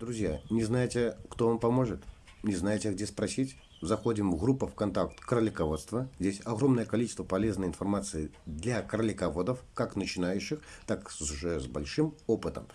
Друзья, не знаете, кто вам поможет? Не знаете, где спросить? Заходим в группу ВКонтакт кролиководство. Здесь огромное количество полезной информации для кролиководов, как начинающих, так уже с большим опытом.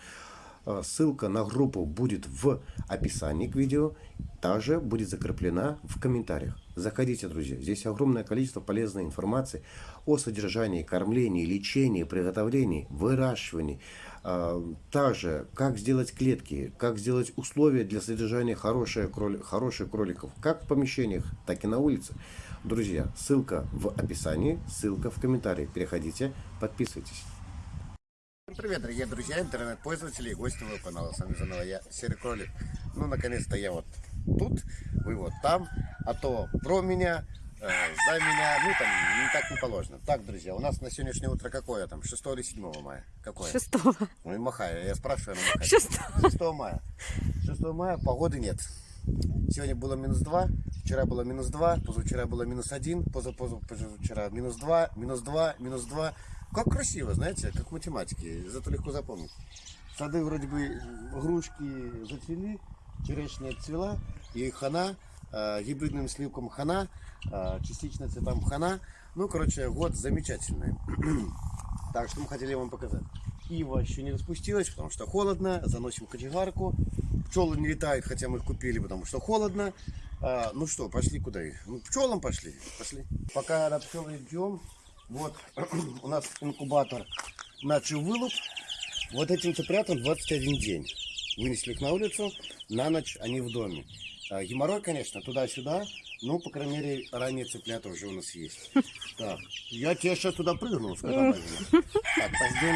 Э, ссылка на группу будет в описании к видео, также будет закреплена в комментариях. Заходите, друзья, здесь огромное количество полезной информации о содержании, кормлении, лечении, приготовлении, выращивании. Э, также, как сделать клетки, как сделать условия для содержания хороших, кроли, хороших кроликов, как в помещениях, так и на улице. Друзья, ссылка в описании, ссылка в комментарии. Переходите, подписывайтесь. Привет, дорогие друзья, интернет-пользователи и гости моего канала. С вами заново я, Серый Кролик. Ну, наконец-то я вот тут, вы вот там, а то про меня, э, за меня, ну, там, не так не положено. Так, друзья, у нас на сегодняшнее утро какое там, 6 или 7 мая? Какое? 6. Ну, и махаю, я спрашиваю, она махает. 6. 6 мая. 6 мая, погоды нет. Сегодня было минус 2, вчера было минус 2, позавчера было минус 1, позавчера минус 2, минус 2, минус 2. Как красиво, знаете, как в математике, зато легко запомнить. Сады вроде бы грушки зацвели, черешня цвела, и хана, э, гибридным сливкам хана, э, частично цветам хана. Ну, короче, год замечательный. так, что мы хотели вам показать. Ива еще не распустилась, потому что холодно. Заносим кочегарку. Пчелы не летают, хотя мы их купили, потому что холодно. А, ну что, пошли куда? Ну, пчелам пошли. Пошли. Пока на пчелы идем, вот у нас инкубатор начал вылуп. Вот этим цыплятам 21 день. Вынесли их на улицу, на ночь они в доме. А, геморрой, конечно, туда-сюда. Ну, по крайней мере, ранние цыплята уже у нас есть. Так, я тебе сейчас туда прыгну, Так, пойдем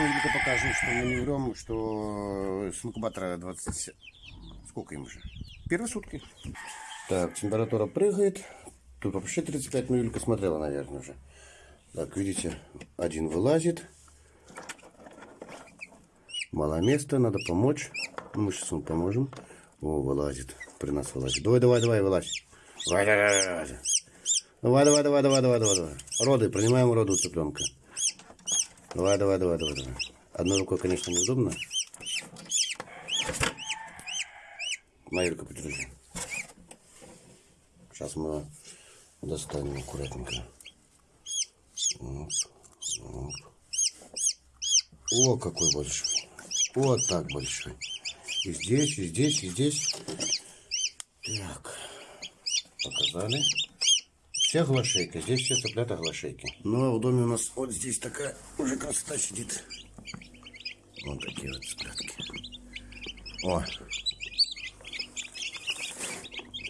и покажу, что мы не врем, что с инкубатора 20... Сколько им уже? Первые сутки. Так, температура прыгает. Тут вообще 35 минут смотрела, наверное, уже. Так, видите, один вылазит. Мало места, надо помочь. Мы сейчас ему поможем. О, вылазит. При нас вылазит. Давай, давай, давай, вылазь. Давай, давай, давай. Давай, давай, давай, давай, давай, давай, давай. Роды, принимаем роду цыпленка. Давай, давай, давай, давай, давай. Одной рукой, конечно, неудобно. Майорка, подержи. Сейчас мы достанем аккуратненько. Вот, вот. О, какой большой. Вот так большой. И здесь, и здесь, и здесь. Так. Показали. Все глашейка. Здесь все цыплята глашейки. Ну, а в доме у нас вот здесь такая уже красота сидит. Вот такие вот цыплятки. О.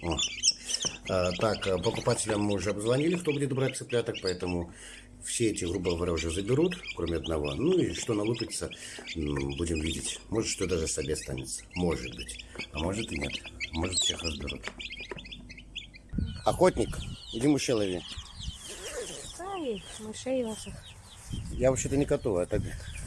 О. А, так, покупателям мы уже обзвонили, кто будет брать цыпляток, поэтому все эти, грубо говоря, уже заберут, кроме одного. Ну и что налупится, будем видеть. Может, что даже себе останется. Может быть. А может и нет. Может, всех разберут. Охотник, иди мышей лови. Ай, мышей ваших. Я вообще-то не коту, а это...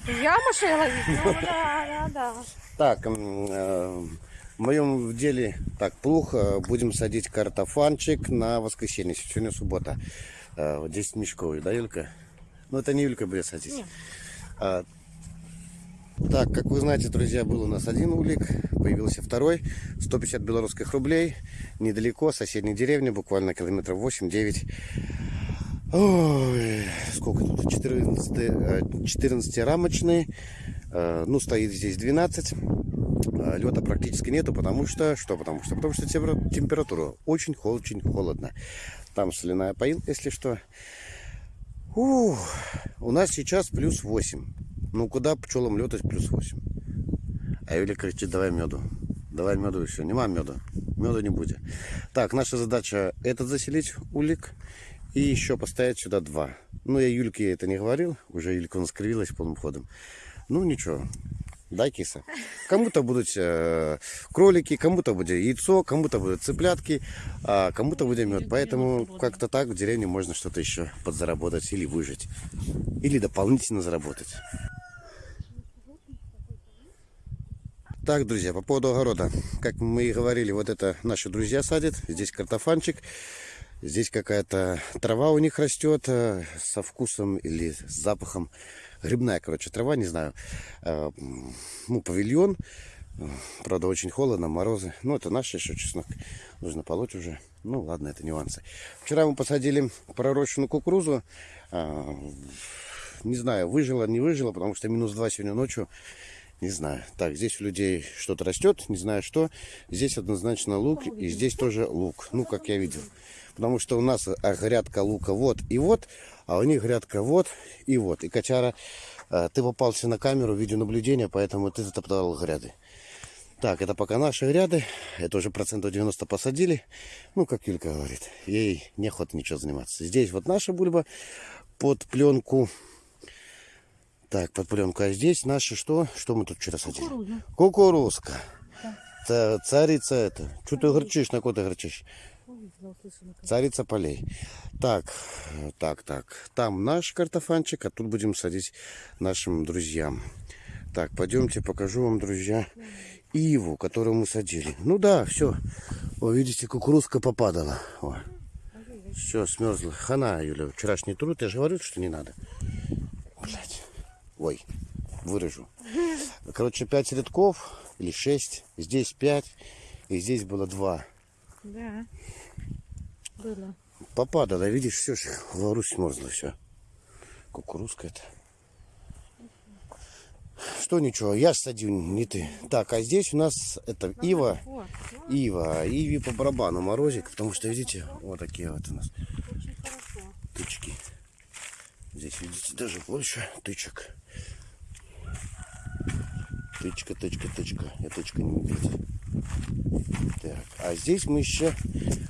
Я мышей ловить? Ну, да, да, да. Так, э, в моем деле так плохо. Будем садить картофанчик на воскресенье. Сегодня суббота. 10 а, мешков, да, Юлька? Ну, это не Юлька будет садить. А, так, как вы знаете, друзья, был у нас один улик, появился второй. 150 белорусских рублей, недалеко, соседняя деревня, буквально километров 8-9. Ой, сколько тут? 14, 14 рамочный. Ну, стоит здесь 12. А, Лета практически нету, потому что... Что потому что? Потому что температура очень, очень холодно. Там соляная поил, если что. Ух, у нас сейчас плюс 8. Ну, куда пчелам летать плюс 8? А Юля кричит, давай меду. Давай меду все. Нема меда. Меда не будет. Так, наша задача этот заселить улик. И еще поставить сюда два. Ну, я Юльке это не говорил. Уже Юлька у нас кривилась полным ходом. Ну, ничего. Да, киса? Кому-то будут э, кролики, кому-то будет яйцо, кому-то будут цыплятки, а кому-то будет мед. Поэтому как-то так в деревне можно что-то еще подзаработать или выжить. Или дополнительно заработать. Так, друзья, по поводу огорода. Как мы и говорили, вот это наши друзья садят. Здесь картофанчик. Здесь какая-то трава у них растет э, со вкусом или с запахом грибная, короче, трава, не знаю, э, ну, павильон. Правда, очень холодно, морозы. Ну, это наш еще чеснок. Нужно полоть уже. Ну, ладно, это нюансы. Вчера мы посадили пророщенную кукурузу. А, не знаю, выжила, не выжила, потому что минус 2 сегодня ночью. Не знаю. Так, здесь у людей что-то растет, не знаю что. Здесь однозначно лук, и здесь тоже лук. Ну, как я видел. Потому что у нас а, грядка лука вот и вот, а у них грядка вот и вот. И, Качара, а, ты попался на камеру видеонаблюдения, поэтому ты затоптал гряды. Так, это пока наши гряды. Это уже процентов 90 посадили. Ну, как Юлька говорит, ей неохота ничего заниматься. Здесь вот наша бульба под пленку. Так, под пленку. А здесь наши что? Что мы тут вчера садили? Кукуруза. Кукурузка. Ца- Царица это. Что ты горчишь, на кого ты горчишь? Царица полей. Так, так, так. Там наш картофанчик, а тут будем садить нашим друзьям. Так, пойдемте, покажу вам, друзья, иву, которую мы садили. Ну да, все. О, видите, кукурузка попадала. Все, смерзла. Хана, Юля, вчерашний труд. Я же говорю, что не надо. Блять. Ой, вырежу. Короче, пять рядков или шесть. Здесь пять. И здесь было два. Да. Было. Попадало, видишь, все же Беларусь смерзла все. Кукурузка это. Что ничего, я садил, не ты. Так, а здесь у нас это ива. Ива, Иве по барабану морозик, потому что, видите, вот такие вот у нас тычки. Здесь, видите, даже больше тычек. Тычка, тычка, тычка. Я тычка не медведь. Так, а здесь мы еще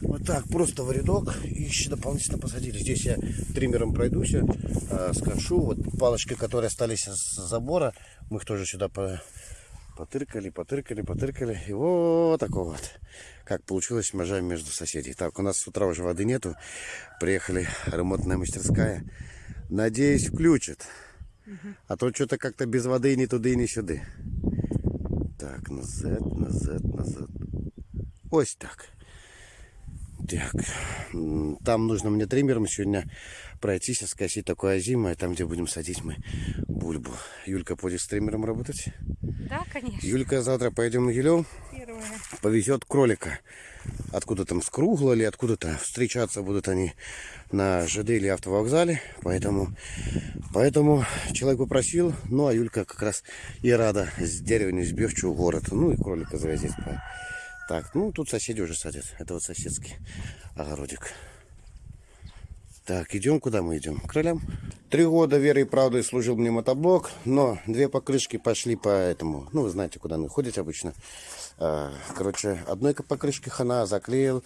вот так просто в рядок и еще дополнительно посадили. Здесь я триммером пройдусь, а, скошу. Вот палочки, которые остались с забора, мы их тоже сюда по, потыркали, потыркали, потыркали. И вот такого вот. Как получилось межа между соседей. Так, у нас с утра уже воды нету. Приехали ремонтная мастерская. Надеюсь, включат. А то что-то как-то без воды ни туды, ни сюда. Так, назад, назад, назад. Ось так. Так, там нужно мне триммером сегодня пройтись, скосить такое озимое, там, где будем садить мы бульбу. Юлька будет с триммером работать. Да, конечно. Юлька, завтра пойдем на Елев, Первое. повезет кролика. Откуда там, с Кругла или откуда-то. Встречаться будут они на ЖД или автовокзале. Поэтому, поэтому человек попросил. Ну, а Юлька как раз и рада с деревни сбегчу в город. Ну, и кролика завозить. Так, ну, тут соседи уже садят. Это вот соседский огородик. Так, идем, куда мы идем? К кролям. Три года верой и правдой служил мне мотоблок, но две покрышки пошли по этому. Ну, вы знаете, куда они ходят обычно. А, Короче, одной покрышки хана заклеил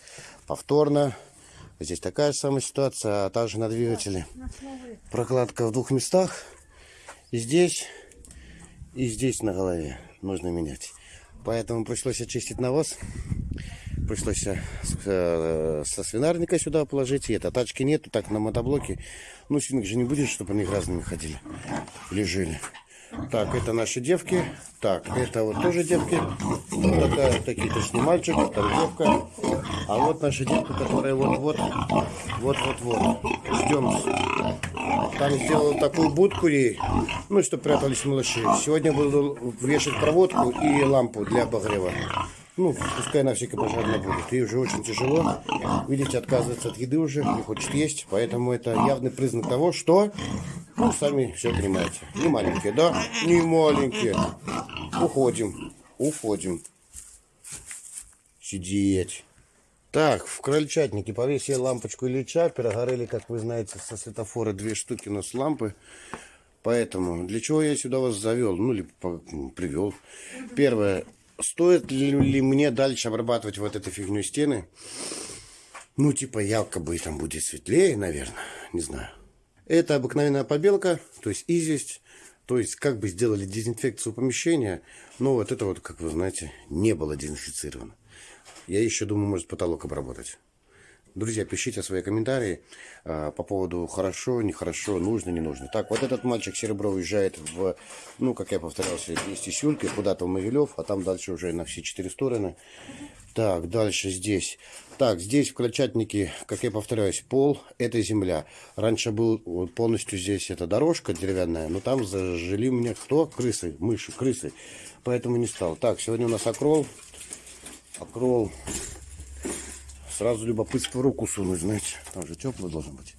повторно. Здесь такая же самая ситуация, а также на двигателе. Прокладка в двух местах. И здесь, и здесь на голове нужно менять. Поэтому пришлось очистить навоз. Пришлось э, э, со свинарника сюда положить. И это тачки нету, так на мотоблоке. Ну, свинок же не будет, чтобы они разными ходили. Или. Так, это наши девки. Так, это вот тоже девки. Вот такая, такие точно мальчик, там девка. А вот наша девка, которая вот-вот, вот-вот-вот. Ждем. Там сделал такую будку ей, ну, чтобы прятались малыши. Сегодня буду вешать проводку и лампу для обогрева. Ну, пускай на всякий пожарно будет. Ей уже очень тяжело. Видите, отказывается от еды уже, не хочет есть. Поэтому это явный признак того, что... Ну, сами все понимаете. Не маленькие, да? Не маленькие. Уходим. Уходим. Сидеть. Так, в крольчатнике повесили лампочку Ильича. Перегорели, как вы знаете, со светофора две штуки у нас лампы. Поэтому, для чего я сюда вас завел? Ну, или привел. Первое. Стоит ли, мне дальше обрабатывать вот эту фигню стены? Ну, типа, якобы там будет светлее, наверное. Не знаю. Это обыкновенная побелка, то есть известь. То есть, как бы сделали дезинфекцию помещения, но вот это вот, как вы знаете, не было дезинфицировано. Я еще думаю, может потолок обработать. Друзья, пишите свои комментарии а, по поводу хорошо, нехорошо, нужно, не нужно. Так, вот этот мальчик Серебро уезжает в, ну, как я повторялся, вместе с Юлькой, куда-то в Могилев, а там дальше уже на все четыре стороны. Так, дальше здесь. Так, здесь в крольчатнике, как я повторяюсь, пол – это земля. Раньше был вот полностью здесь эта дорожка деревянная, но там зажили меня кто? Крысы, мыши, крысы. Поэтому не стал. Так, сегодня у нас окрол. Окрол. Сразу любопытство в руку сунуть, знаете. Там же тепло должно быть.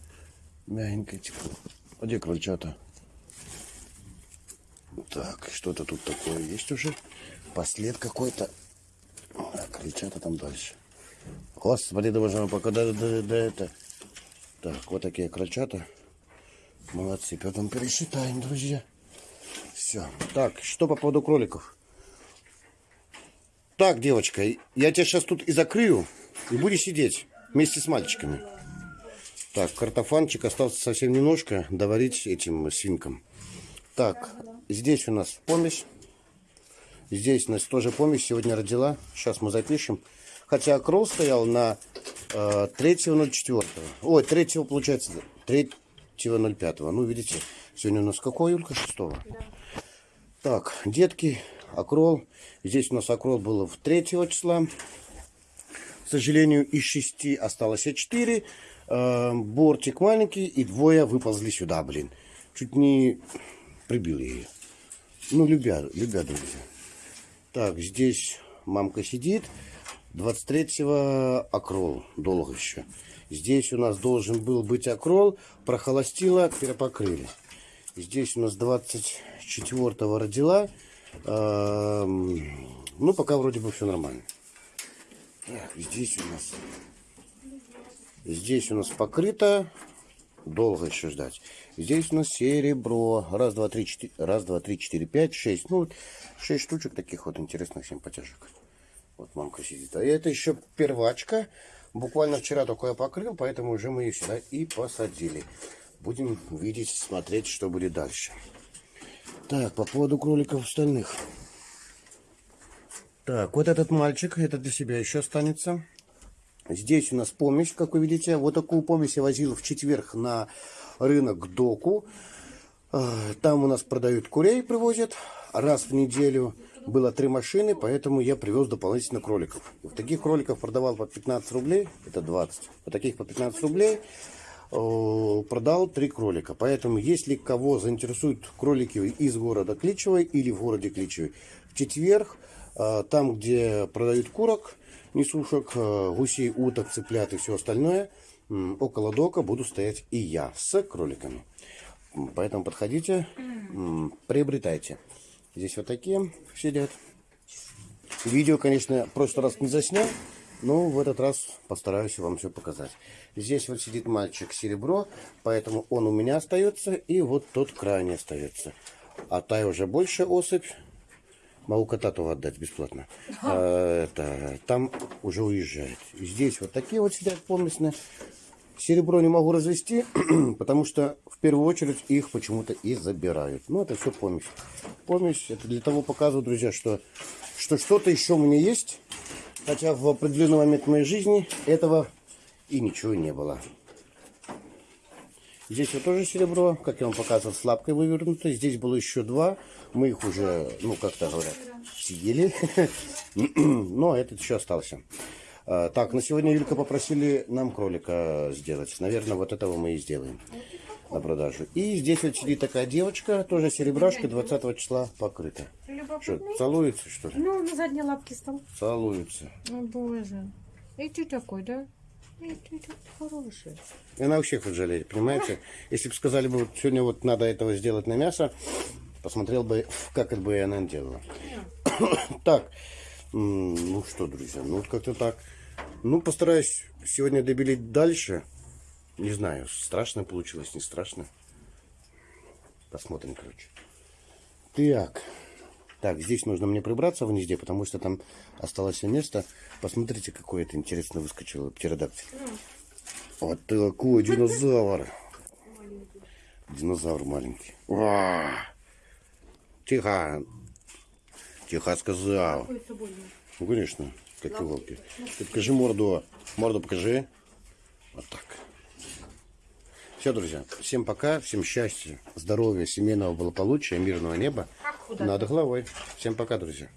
Мягенькое тепло. А где крольчата? Так, что-то тут такое есть уже. Послед какой-то. А, крольчата там дальше. Да боже мой, пока до, до, до это. Так, вот такие крольчата. Молодцы. Потом пересчитаем, друзья. Все. Так, что по поводу кроликов? Так, девочка, я тебя сейчас тут и закрою, и будешь сидеть вместе с мальчиками. Так, картофанчик остался совсем немножко доварить этим свинкам. Так, здесь у нас помесь. Здесь у нас тоже помесь сегодня родила. Сейчас мы запишем. Хотя кролл стоял на э, 3.04. Ой, 3 получается, 3.05. Ну, видите, сегодня у нас какой, Юлька, 6 да. Так, детки, акрол. Здесь у нас акрол было в 3 числа. К сожалению, из 6 осталось 4. Э, бортик маленький и двое выползли сюда, блин. Чуть не прибил ее. Ну, любя, любя, друзья. Так, здесь мамка сидит. 23-го акрол. Долго еще. Здесь у нас должен был быть акрол. Прохолостила, перепокрыли. Здесь у нас 24-го родила. Эм, ну, пока вроде бы все нормально. Так, здесь у нас... Здесь у нас покрыто. Долго еще ждать. Здесь у нас серебро. Раз, два, три, четыре. Раз, два, три, четыре, пять, шесть. Ну, шесть штучек таких вот интересных симпатяшек. Вот мамка сидит. А это еще первачка. Буквально вчера только я покрыл, поэтому уже мы ее сюда и посадили. Будем видеть, смотреть, что будет дальше. Так, по поводу кроликов остальных. Так, вот этот мальчик, это для себя еще останется. Здесь у нас помесь, как вы видите. Вот такую помесь я возил в четверг на рынок доку. А, там у нас продают курей, привозят раз в неделю было три машины, поэтому я привез дополнительно кроликов. Вот таких кроликов продавал по 15 рублей, это 20. Вот таких по 15 рублей продал три кролика. Поэтому, если кого заинтересуют кролики из города Кличевой или в городе Кличевой, в четверг, э, там, где продают курок, несушек, э, гусей, уток, цыплят и все остальное, около дока буду стоять и я с кроликами. Поэтому подходите, приобретайте. Здесь вот такие сидят. Видео, конечно, в прошлый раз не заснял, но в этот раз постараюсь вам все показать. Здесь вот сидит мальчик серебро, поэтому он у меня остается, и вот тот крайне остается. А та уже больше особь. Могу кота-то отдать бесплатно. А, это, там уже уезжает. Здесь вот такие вот сидят поместные. Серебро не могу развести, потому что в первую очередь их почему-то и забирают. Ну, это все помесь. Помесь, это для того показываю, друзья, что что что-то еще у меня есть. Хотя в определенный момент моей жизни этого и ничего не было. Здесь вот тоже серебро, как я вам показывал, с лапкой вывернуто. Здесь было еще два. Мы их уже, ну, как-то говорят, съели. Но этот еще остался. А, так, на сегодня Юлька попросили нам кролика сделать. Наверное, вот этого мы и сделаем на продажу. И здесь вот сидит такая девочка, тоже серебрашка, 20 числа покрыта. Что, целуется, что ли? Ну, на задней лапке стал. Целуется. О, боже. И ты такой, да? Такой хороший. И она вообще хоть жалеет, понимаете? Если бы сказали бы, вот сегодня вот надо этого сделать на мясо, посмотрел бы, как это бы она делала. так, ну что, друзья, ну вот как-то так. Ну, постараюсь сегодня добелить дальше. Не знаю, страшно получилось, не страшно. Посмотрим, короче. Так. Так, здесь нужно мне прибраться в гнезде, потому что там осталось место. Посмотрите, какое это интересно выскочило птеродактиль. Вот такой динозавр. Динозавр маленький. Ва! Тихо. Тихо сказал. Ну, конечно. Как волки. Ты покажи морду. Морду покажи. Вот так. Все, друзья. Всем пока. Всем счастья, здоровья, семейного благополучия, мирного неба. Над головой. Всем пока, друзья.